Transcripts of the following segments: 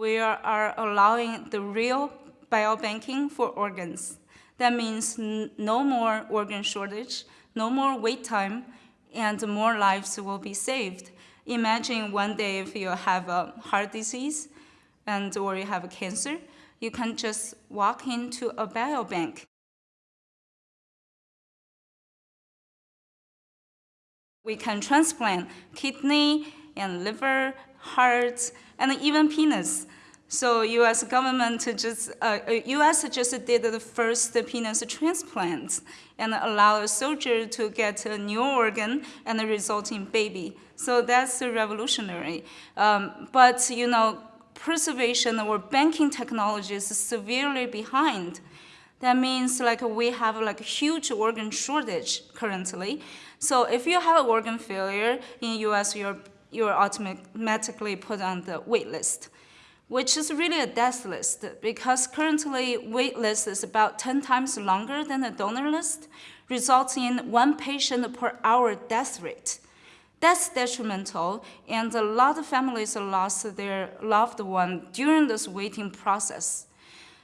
We are, allowing the real biobanking for organs. That means no more organ shortage, no more wait time, and more lives will be saved. Imagine one day if you have a heart disease and or you have a cancer, you can just walk into a biobank. We can transplant kidney and liver, heart, and even penis. So U.S. government just, uh, U.S. Uh, just did the first penis transplant and allow a soldier to get a new organ and a resulting baby. So that's revolutionary. Um, but you know, preservation or banking technology is severely behind. That means like we have like a huge organ shortage currently. So if you have an organ failure in U.S., you're, you're automatically put on the wait list which is really a death list because currently wait list is about 10 times longer than the donor list, resulting in one patient per hour death rate. That's detrimental, and a lot of families lost their loved one during this waiting process.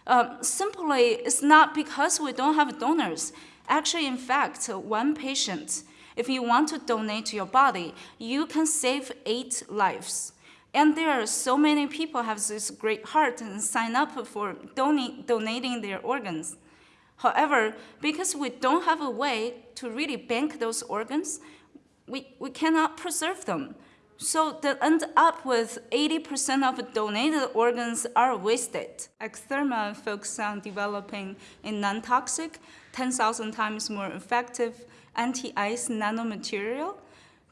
Um, simply, it's not because we don't have donors. Actually, in fact, one patient, if you want to donate your body, you can save eight lives. And there are so many people have this great heart and sign up for donate, donating their organs. However, because we don't have a way to really bank those organs, we, we cannot preserve them. So they end up with 80% of donated organs are wasted. X-Therma focuses on developing a non-toxic, 10,000 times more effective anti-ice nanomaterial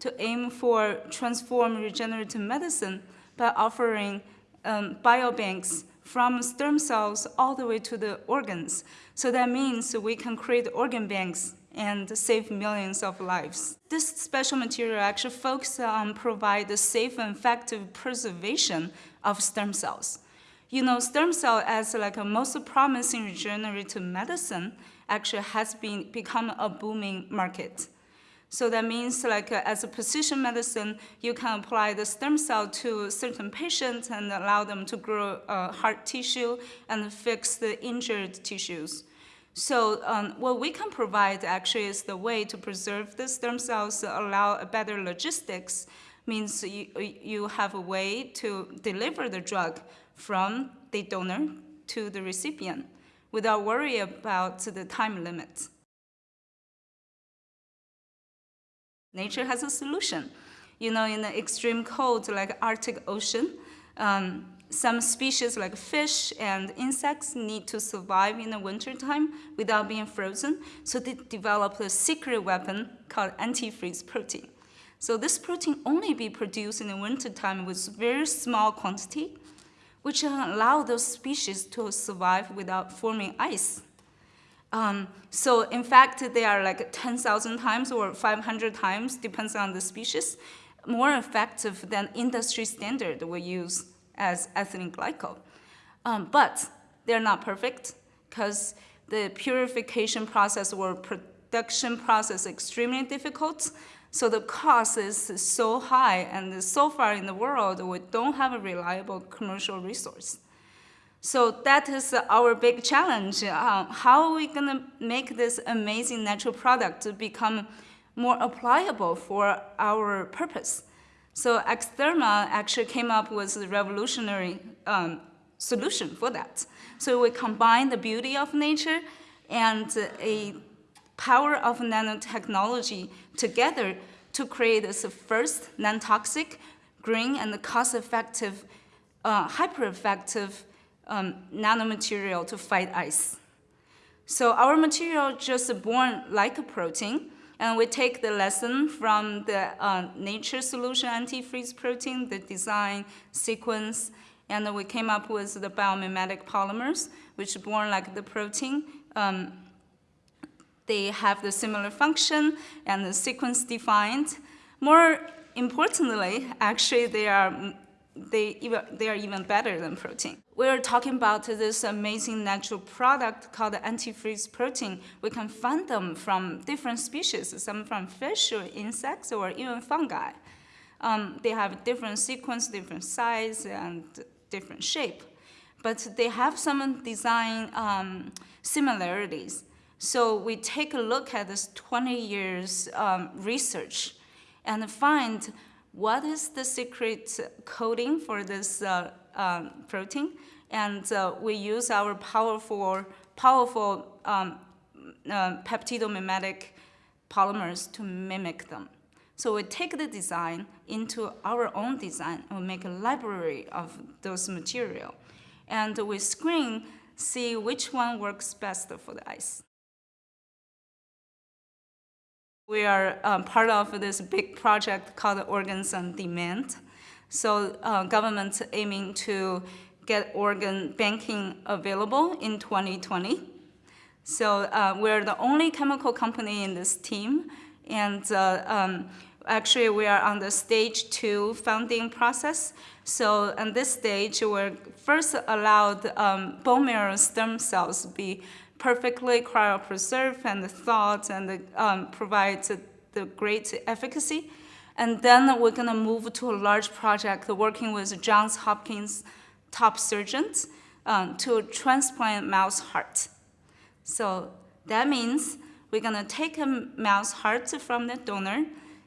to aim for transform regenerative medicine by offering um, biobanks from stem cells all the way to the organs. So that means we can create organ banks and save millions of lives. This special material actually focuses on provide the safe and effective preservation of stem cells. You know, stem cell as like a most promising regenerative medicine actually has been become a booming market. So that means like uh, as a precision medicine, you can apply the stem cell to certain patients and allow them to grow uh, heart tissue and fix the injured tissues. So um, what we can provide actually is the way to preserve the stem cells, allow a better logistics, means you, you have a way to deliver the drug from the donor to the recipient without worry about the time limit. Nature has a solution. You know, in the extreme cold, like Arctic Ocean, um, some species like fish and insects need to survive in the wintertime without being frozen, so they develop a secret weapon called antifreeze protein. So this protein only be produced in the wintertime with very small quantity, which allow those species to survive without forming ice. Um, so in fact, they are like 10,000 times or 500 times, depends on the species, more effective than industry standard we use as ethylene glycol. Um, but they're not perfect because the purification process or production process is extremely difficult. So the cost is so high, and so far in the world, we don't have a reliable commercial resource. So that is our big challenge. Uh, how are we going to make this amazing natural product to become more applicable for our purpose? So X-Therma actually came up with a revolutionary um, solution for that. So we combine the beauty of nature and a power of nanotechnology together to create this first non-toxic, green, and cost-effective, uh, hyper-effective um, nanomaterial to fight ice. So our material just born like a protein, and we take the lesson from the uh, nature solution antifreeze protein, the design sequence, and we came up with the biomimetic polymers, which born like the protein. Um, they have the similar function and the sequence defined. More importantly, actually, they are they, even, they are even better than protein. We're talking about this amazing natural product called antifreeze protein. We can find them from different species, some from fish or insects or even fungi. Um, they have different sequence, different size, and different shape. But they have some design um, similarities. So we take a look at this 20 years um, research and find what is the secret coding for this uh, um, protein. And uh, we use our powerful, powerful um, uh, peptidomimetic polymers to mimic them. So we take the design into our own design and we make a library of those material. And we screen, see which one works best for the eyes. We are um, part of this big project called Organs on Demand. So uh, government aiming to get organ banking available in 2020. So uh, we're the only chemical company in this team and uh, um, actually, we are on the stage two funding process. So on this stage, we're first allowed um, bone marrow stem cells be perfectly cryopreserved and the thawed and um, provide the great efficacy. And then we're going to move to a large project working with Johns Hopkins top surgeons um, to transplant mouse heart. So that means we're going to take a mouse heart from the donor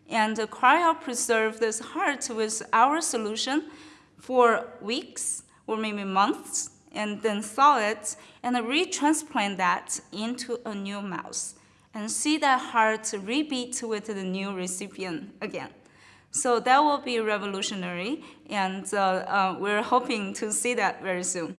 and cryopreserve this heart with our solution for weeks or maybe months, and then thaw it and retransplant that into a new mouse and see that heart rebeat with the new recipient again. So that will be revolutionary, and uh, uh, we're hoping to see that very soon.